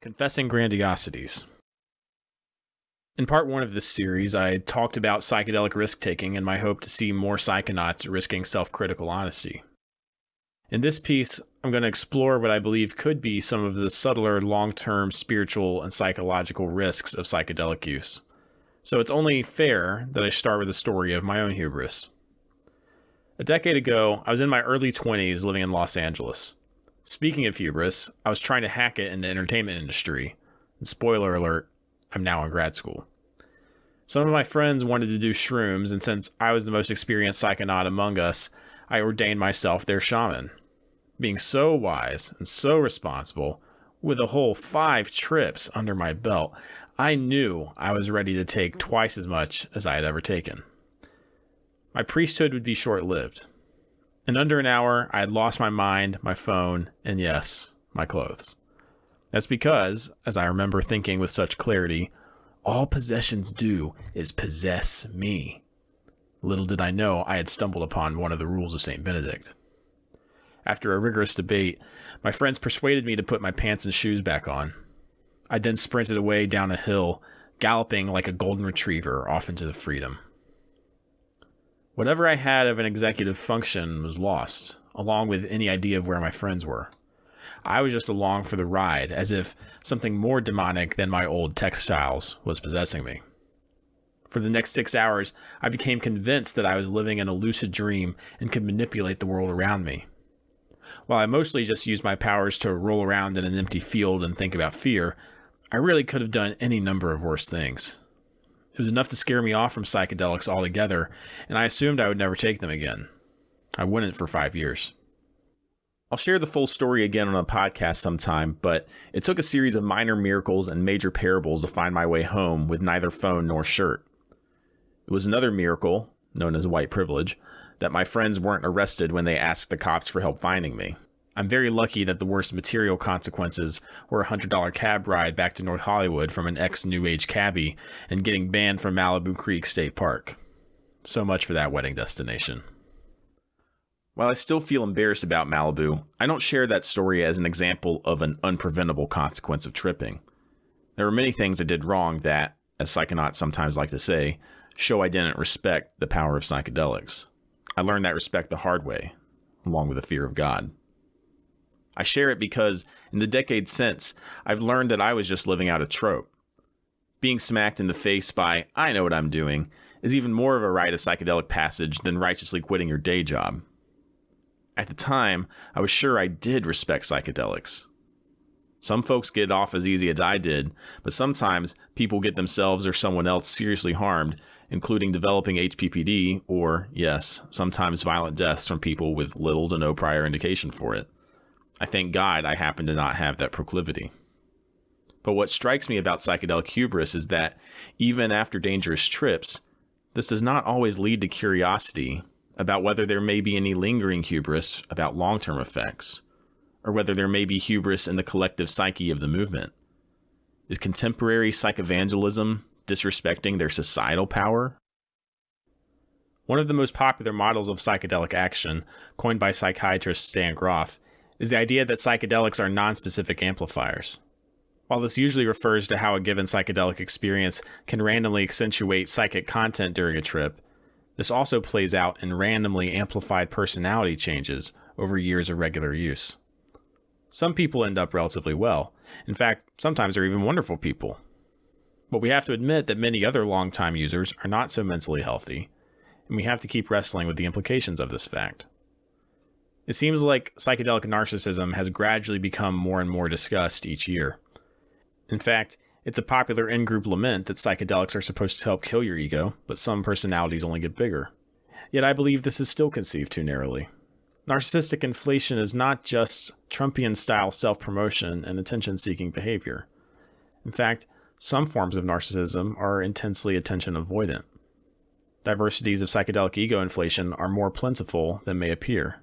Confessing Grandiosities. In part one of this series, I talked about psychedelic risk taking and my hope to see more psychonauts risking self critical honesty. In this piece, I'm going to explore what I believe could be some of the subtler long term spiritual and psychological risks of psychedelic use. So it's only fair that I start with a story of my own hubris. A decade ago, I was in my early 20s living in Los Angeles. Speaking of hubris, I was trying to hack it in the entertainment industry. And spoiler alert, I'm now in grad school. Some of my friends wanted to do shrooms, and since I was the most experienced psychonaut among us, I ordained myself their shaman. Being so wise and so responsible, with a whole five trips under my belt, I knew I was ready to take twice as much as I had ever taken. My priesthood would be short lived. In under an hour, I had lost my mind, my phone, and yes, my clothes. That's because, as I remember thinking with such clarity, all possessions do is possess me. Little did I know I had stumbled upon one of the rules of St. Benedict. After a rigorous debate, my friends persuaded me to put my pants and shoes back on. I then sprinted away down a hill, galloping like a golden retriever off into the freedom. Whatever I had of an executive function was lost, along with any idea of where my friends were. I was just along for the ride, as if something more demonic than my old textiles was possessing me. For the next six hours, I became convinced that I was living in a lucid dream and could manipulate the world around me. While I mostly just used my powers to roll around in an empty field and think about fear, I really could have done any number of worse things. It was enough to scare me off from psychedelics altogether, and I assumed I would never take them again. I wouldn't for five years. I'll share the full story again on a podcast sometime, but it took a series of minor miracles and major parables to find my way home with neither phone nor shirt. It was another miracle, known as white privilege, that my friends weren't arrested when they asked the cops for help finding me. I'm very lucky that the worst material consequences were a $100 cab ride back to North Hollywood from an ex New Age cabbie and getting banned from Malibu Creek State Park. So much for that wedding destination. While I still feel embarrassed about Malibu, I don't share that story as an example of an unpreventable consequence of tripping. There were many things I did wrong that, as psychonauts sometimes like to say, show I didn't respect the power of psychedelics. I learned that respect the hard way, along with the fear of God. I share it because in the decades since, I've learned that I was just living out a trope. Being smacked in the face by, I know what I'm doing, is even more of a rite of psychedelic passage than righteously quitting your day job. At the time, I was sure I did respect psychedelics. Some folks get off as easy as I did, but sometimes people get themselves or someone else seriously harmed, including developing HPPD or, yes, sometimes violent deaths from people with little to no prior indication for it. I thank God I happen to not have that proclivity. But what strikes me about psychedelic hubris is that even after dangerous trips, this does not always lead to curiosity about whether there may be any lingering hubris about long term effects, or whether there may be hubris in the collective psyche of the movement. Is contemporary psychevangelism disrespecting their societal power? One of the most popular models of psychedelic action, coined by psychiatrist Stan Grof, is the idea that psychedelics are nonspecific amplifiers. While this usually refers to how a given psychedelic experience can randomly accentuate psychic content during a trip, this also plays out in randomly amplified personality changes over years of regular use. Some people end up relatively well. In fact, sometimes they're even wonderful people. But we have to admit that many other long-time users are not so mentally healthy, and we have to keep wrestling with the implications of this fact. It seems like psychedelic narcissism has gradually become more and more discussed each year. In fact, it's a popular in group lament that psychedelics are supposed to help kill your ego, but some personalities only get bigger. Yet I believe this is still conceived too narrowly. Narcissistic inflation is not just Trumpian style self promotion and attention seeking behavior. In fact, some forms of narcissism are intensely attention avoidant. Diversities of psychedelic ego inflation are more plentiful than may appear.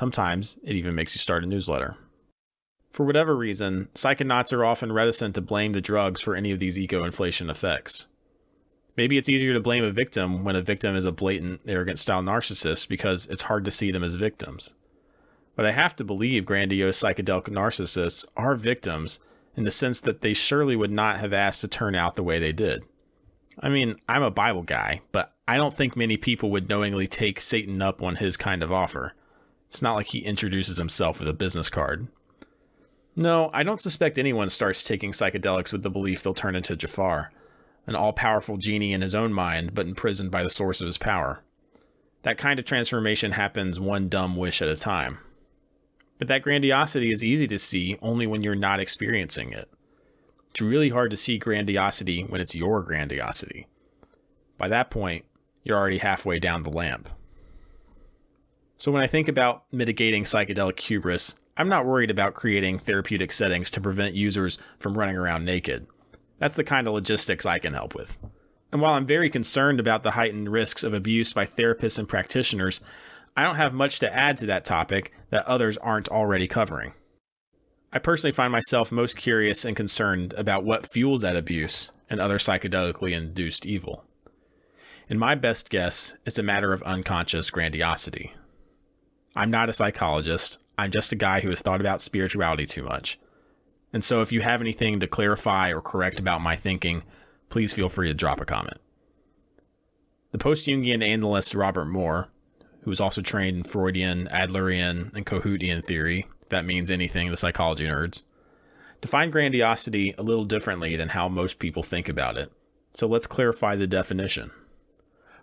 Sometimes it even makes you start a newsletter. For whatever reason, psychonauts are often reticent to blame the drugs for any of these ego inflation effects. Maybe it's easier to blame a victim when a victim is a blatant, arrogant style narcissist because it's hard to see them as victims. But I have to believe grandiose psychedelic narcissists are victims in the sense that they surely would not have asked to turn out the way they did. I mean, I'm a Bible guy, but I don't think many people would knowingly take Satan up on his kind of offer. It's not like he introduces himself with a business card. No, I don't suspect anyone starts taking psychedelics with the belief they'll turn into Jafar, an all powerful genie in his own mind, but imprisoned by the source of his power. That kind of transformation happens one dumb wish at a time. But that grandiosity is easy to see only when you're not experiencing it. It's really hard to see grandiosity when it's your grandiosity. By that point, you're already halfway down the lamp. So when I think about mitigating psychedelic hubris, I'm not worried about creating therapeutic settings to prevent users from running around naked. That's the kind of logistics I can help with. And while I'm very concerned about the heightened risks of abuse by therapists and practitioners, I don't have much to add to that topic that others aren't already covering. I personally find myself most curious and concerned about what fuels that abuse and other psychedelically induced evil. In my best guess, it's a matter of unconscious grandiosity. I'm not a psychologist, I'm just a guy who has thought about spirituality too much. And so if you have anything to clarify or correct about my thinking, please feel free to drop a comment. The post Jungian analyst Robert Moore, who was also trained in Freudian, Adlerian, and Kohutian theory, if that means anything to psychology nerds, defined grandiosity a little differently than how most people think about it. So let's clarify the definition.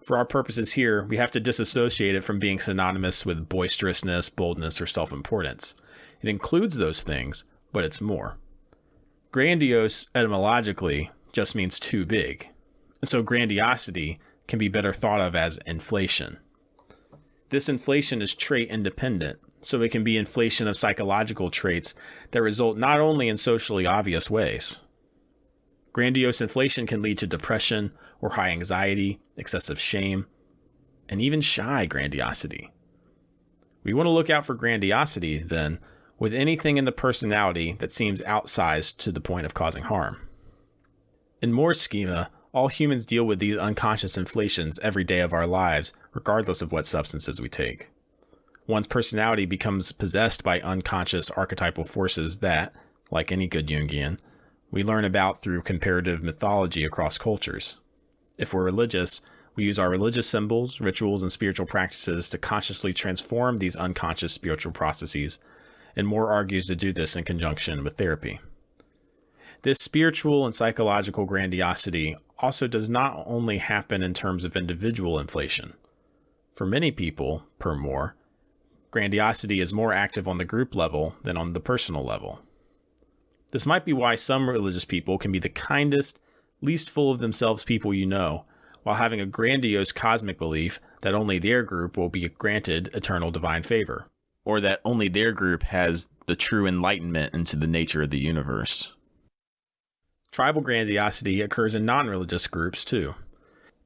For our purposes here, we have to disassociate it from being synonymous with boisterousness, boldness, or self importance. It includes those things, but it's more. Grandiose, etymologically, just means too big. And so grandiosity can be better thought of as inflation. This inflation is trait independent, so it can be inflation of psychological traits that result not only in socially obvious ways. Grandiose inflation can lead to depression or high anxiety, excessive shame, and even shy grandiosity. We want to look out for grandiosity, then, with anything in the personality that seems outsized to the point of causing harm. In Moore's schema, all humans deal with these unconscious inflations every day of our lives, regardless of what substances we take. One's personality becomes possessed by unconscious archetypal forces that, like any good Jungian, we learn about through comparative mythology across cultures. If we're religious, we use our religious symbols, rituals, and spiritual practices to consciously transform these unconscious spiritual processes, and Moore argues to do this in conjunction with therapy. This spiritual and psychological grandiosity also does not only happen in terms of individual inflation. For many people, per Moore, grandiosity is more active on the group level than on the personal level. This might be why some religious people can be the kindest, least full of themselves people you know, while having a grandiose cosmic belief that only their group will be granted eternal divine favor, or that only their group has the true enlightenment into the nature of the universe. Tribal grandiosity occurs in non religious groups too.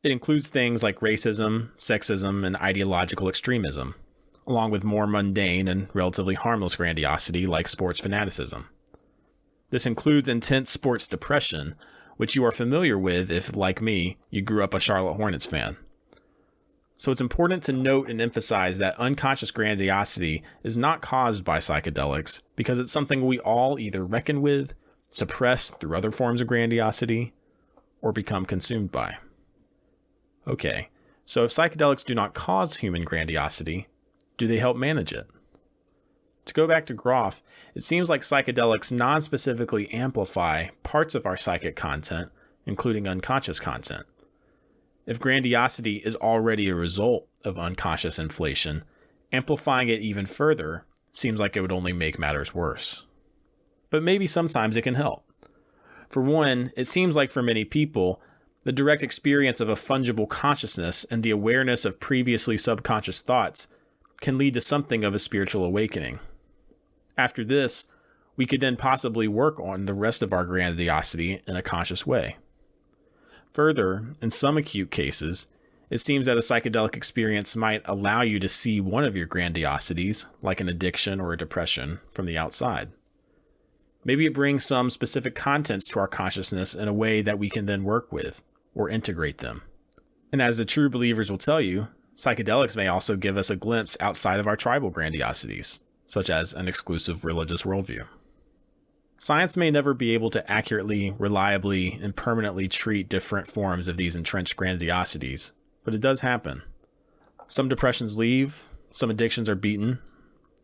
It includes things like racism, sexism, and ideological extremism, along with more mundane and relatively harmless grandiosity like sports fanaticism. This includes intense sports depression, which you are familiar with if, like me, you grew up a Charlotte Hornets fan. So it's important to note and emphasize that unconscious grandiosity is not caused by psychedelics because it's something we all either reckon with suppress through other forms of grandiosity, or become consumed by. Okay, so if psychedelics do not cause human grandiosity, do they help manage it? To go back to Grof, it seems like psychedelics non specifically amplify parts of our psychic content, including unconscious content. If grandiosity is already a result of unconscious inflation, amplifying it even further seems like it would only make matters worse but maybe sometimes it can help. For one, it seems like for many people, the direct experience of a fungible consciousness and the awareness of previously subconscious thoughts can lead to something of a spiritual awakening. After this, we could then possibly work on the rest of our grandiosity in a conscious way. Further, in some acute cases, it seems that a psychedelic experience might allow you to see one of your grandiosities, like an addiction or a depression, from the outside. Maybe it brings some specific contents to our consciousness in a way that we can then work with or integrate them. And as the true believers will tell you, psychedelics may also give us a glimpse outside of our tribal grandiosities, such as an exclusive religious worldview. Science may never be able to accurately, reliably, and permanently treat different forms of these entrenched grandiosities, but it does happen. Some depressions leave, some addictions are beaten,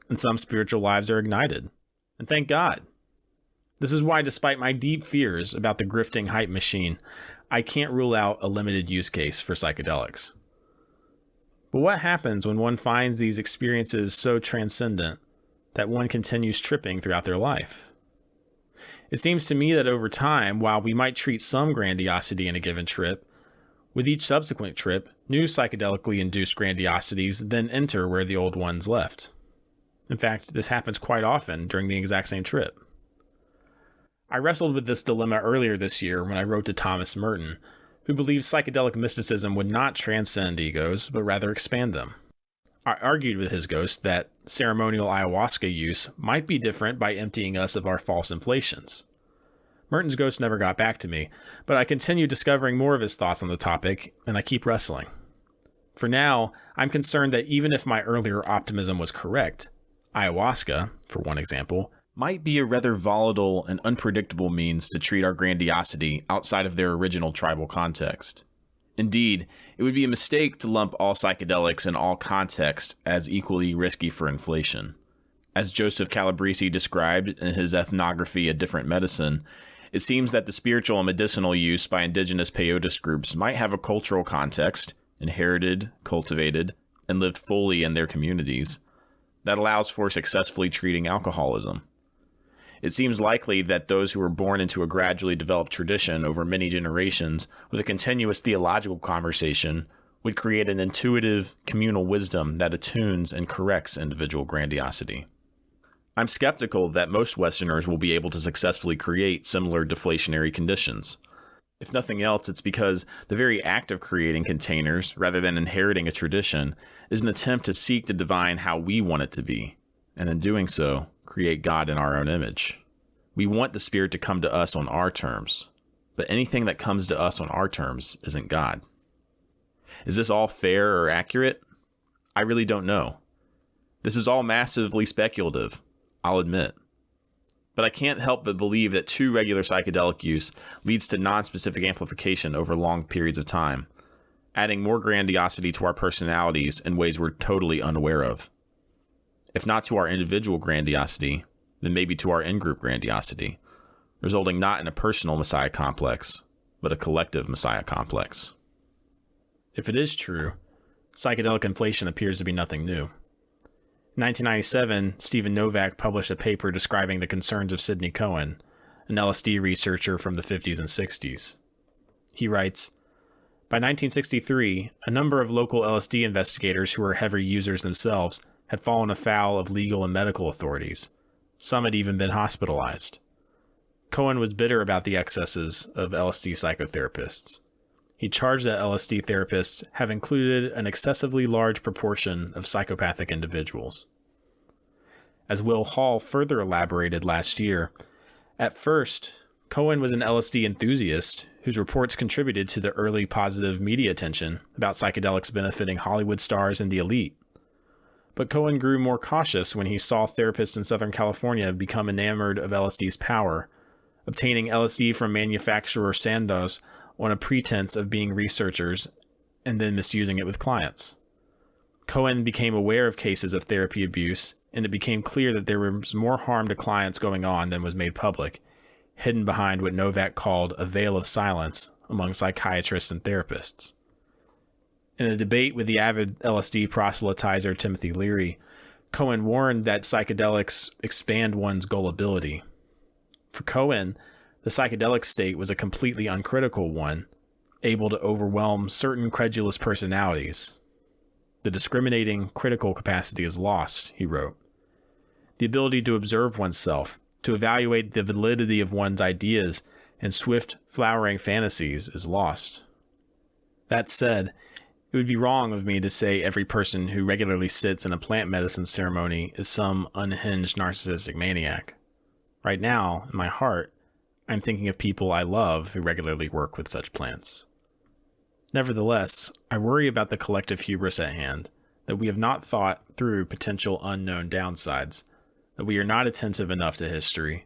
and some spiritual lives are ignited. And thank God. This is why, despite my deep fears about the grifting hype machine, I can't rule out a limited use case for psychedelics. But what happens when one finds these experiences so transcendent that one continues tripping throughout their life? It seems to me that over time, while we might treat some grandiosity in a given trip, with each subsequent trip, new psychedelically induced grandiosities then enter where the old ones left. In fact, this happens quite often during the exact same trip. I wrestled with this dilemma earlier this year when I wrote to Thomas Merton, who believes psychedelic mysticism would not transcend egos, but rather expand them. Argued with his ghost that ceremonial ayahuasca use might be different by emptying us of our false inflations. Merton's ghost never got back to me, but I continue discovering more of his thoughts on the topic, and I keep wrestling. For now, I'm concerned that even if my earlier optimism was correct, ayahuasca, for one example, might be a rather volatile and unpredictable means to treat our grandiosity outside of their original tribal context. Indeed, it would be a mistake to lump all psychedelics in all contexts as equally risky for inflation. As Joseph Calabrese described in his ethnography A Different Medicine, it seems that the spiritual and medicinal use by indigenous peyote groups might have a cultural context, inherited, cultivated, and lived fully in their communities, that allows for successfully treating alcoholism. It seems likely that those who were born into a gradually developed tradition over many generations with a continuous theological conversation would create an intuitive communal wisdom that attunes and corrects individual grandiosity. I'm skeptical that most Westerners will be able to successfully create similar deflationary conditions. If nothing else, it's because the very act of creating containers, rather than inheriting a tradition, is an attempt to seek to divine how we want it to be, and in doing so, create God in our own image. We want the Spirit to come to us on our terms, but anything that comes to us on our terms isn't God. Is this all fair or accurate? I really don't know. This is all massively speculative, I'll admit. But I can't help but believe that too regular psychedelic use leads to non-specific amplification over long periods of time, adding more grandiosity to our personalities in ways we're totally unaware of if not to our individual grandiosity, then maybe to our in group grandiosity, resulting not in a personal messiah complex, but a collective messiah complex. If it is true, psychedelic inflation appears to be nothing new. In 1997, Steven Novak published a paper describing the concerns of Sidney Cohen, an LSD researcher from the 50s and 60s. He writes By 1963, a number of local LSD investigators who were heavy users themselves had fallen afoul of legal and medical authorities. Some had even been hospitalized. Cohen was bitter about the excesses of LSD psychotherapists. He charged that LSD therapists have included an excessively large proportion of psychopathic individuals. As Will Hall further elaborated last year, at first, Cohen was an LSD enthusiast whose reports contributed to the early positive media attention about psychedelics benefiting Hollywood stars and the elite. But Cohen grew more cautious when he saw therapists in Southern California become enamored of LSD's power, obtaining LSD from manufacturer Sandoz on a pretense of being researchers and then misusing it with clients. Cohen became aware of cases of therapy abuse, and it became clear that there was more harm to clients going on than was made public, hidden behind what Novak called a veil of silence among psychiatrists and therapists. In a debate with the avid LSD proselytizer Timothy Leary, Cohen warned that psychedelics expand one's gullibility. For Cohen, the psychedelic state was a completely uncritical one, able to overwhelm certain credulous personalities. The discriminating, critical capacity is lost, he wrote. The ability to observe oneself, to evaluate the validity of one's ideas and swift, flowering fantasies is lost. That said, it would be wrong of me to say every person who regularly sits in a plant medicine ceremony is some unhinged narcissistic maniac. Right now, in my heart, I'm thinking of people I love who regularly work with such plants. Nevertheless, I worry about the collective hubris at hand, that we have not thought through potential unknown downsides, that we are not attentive enough to history,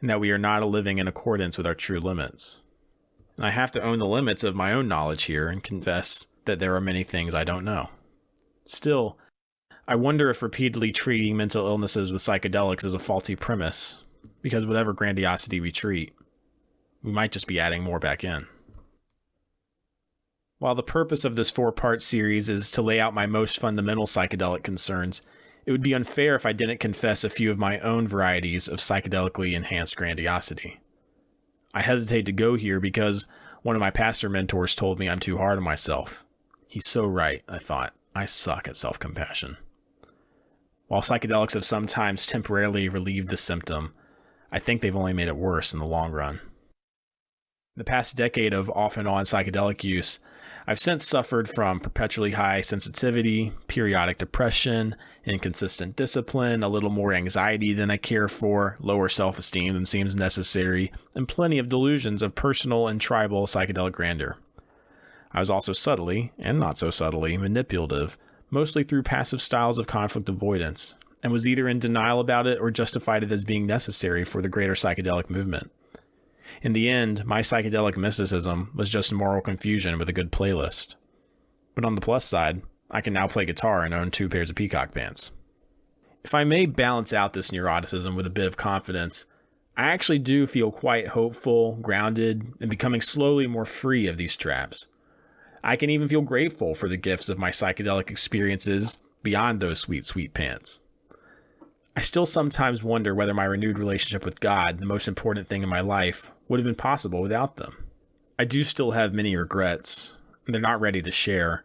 and that we are not living in accordance with our true limits. And I have to own the limits of my own knowledge here and confess that there are many things I don't know. Still, I wonder if repeatedly treating mental illnesses with psychedelics is a faulty premise, because whatever grandiosity we treat, we might just be adding more back in. While the purpose of this four part series is to lay out my most fundamental psychedelic concerns, it would be unfair if I didn't confess a few of my own varieties of psychedelically enhanced grandiosity. I hesitate to go here because one of my pastor mentors told me I'm too hard on myself. He's so right, I thought. I suck at self compassion. While psychedelics have sometimes temporarily relieved the symptom, I think they've only made it worse in the long run. In the past decade of off and on psychedelic use, I've since suffered from perpetually high sensitivity, periodic depression, inconsistent discipline, a little more anxiety than I care for, lower self esteem than seems necessary, and plenty of delusions of personal and tribal psychedelic grandeur. I was also subtly, and not so subtly, manipulative, mostly through passive styles of conflict avoidance, and was either in denial about it or justified it as being necessary for the greater psychedelic movement. In the end, my psychedelic mysticism was just moral confusion with a good playlist. But on the plus side, I can now play guitar and own two pairs of peacock pants. If I may balance out this neuroticism with a bit of confidence, I actually do feel quite hopeful, grounded, and becoming slowly more free of these traps. I can even feel grateful for the gifts of my psychedelic experiences beyond those sweet, sweet pants. I still sometimes wonder whether my renewed relationship with God, the most important thing in my life, would have been possible without them. I do still have many regrets, and they're not ready to share,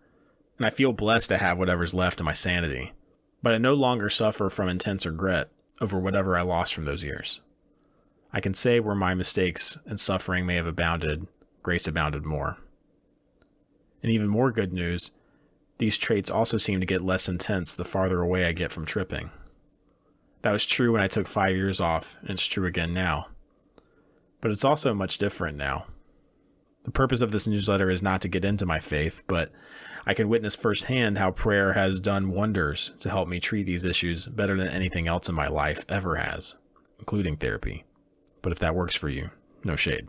and I feel blessed to have whatever's left of my sanity. But I no longer suffer from intense regret over whatever I lost from those years. I can say where my mistakes and suffering may have abounded, grace abounded more. And even more good news, these traits also seem to get less intense the farther away I get from tripping. That was true when I took five years off, and it's true again now. But it's also much different now. The purpose of this newsletter is not to get into my faith, but I can witness firsthand how prayer has done wonders to help me treat these issues better than anything else in my life ever has, including therapy. But if that works for you, no shade.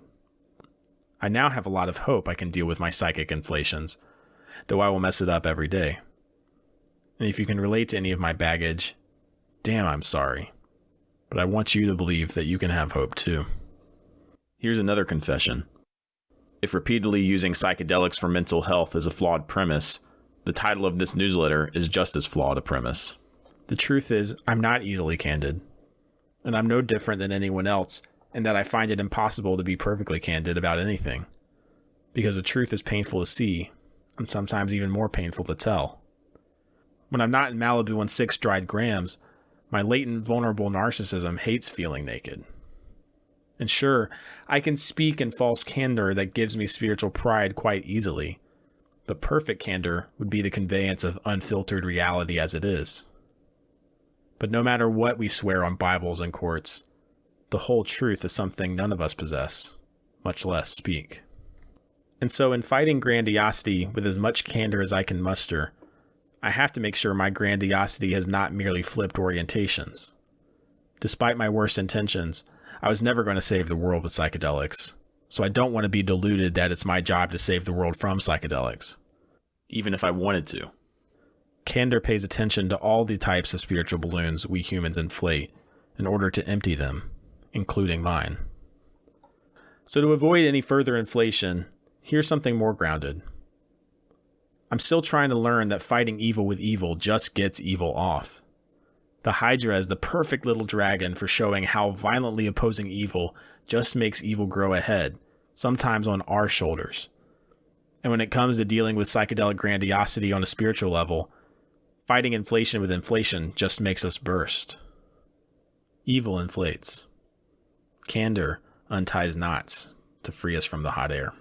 I now have a lot of hope I can deal with my psychic inflations, though I will mess it up every day. And if you can relate to any of my baggage, Damn, I'm sorry. But I want you to believe that you can have hope too. Here's another confession. If repeatedly using psychedelics for mental health is a flawed premise, the title of this newsletter is just as flawed a premise. The truth is, I'm not easily candid. And I'm no different than anyone else in that I find it impossible to be perfectly candid about anything. Because the truth is painful to see, and sometimes even more painful to tell. When I'm not in Malibu on six dried grams, my latent vulnerable narcissism hates feeling naked. And sure, I can speak in false candor that gives me spiritual pride quite easily, but perfect candor would be the conveyance of unfiltered reality as it is. But no matter what we swear on Bibles and courts, the whole truth is something none of us possess, much less speak. And so, in fighting grandiosity with as much candor as I can muster, I have to make sure my grandiosity has not merely flipped orientations. Despite my worst intentions, I was never going to save the world with psychedelics, so I don't want to be deluded that it's my job to save the world from psychedelics, even if I wanted to. Candor pays attention to all the types of spiritual balloons we humans inflate in order to empty them, including mine. So, to avoid any further inflation, here's something more grounded. I'm still trying to learn that fighting evil with evil just gets evil off. The Hydra is the perfect little dragon for showing how violently opposing evil just makes evil grow ahead, sometimes on our shoulders. And when it comes to dealing with psychedelic grandiosity on a spiritual level, fighting inflation with inflation just makes us burst. Evil inflates. Candor unties knots to free us from the hot air.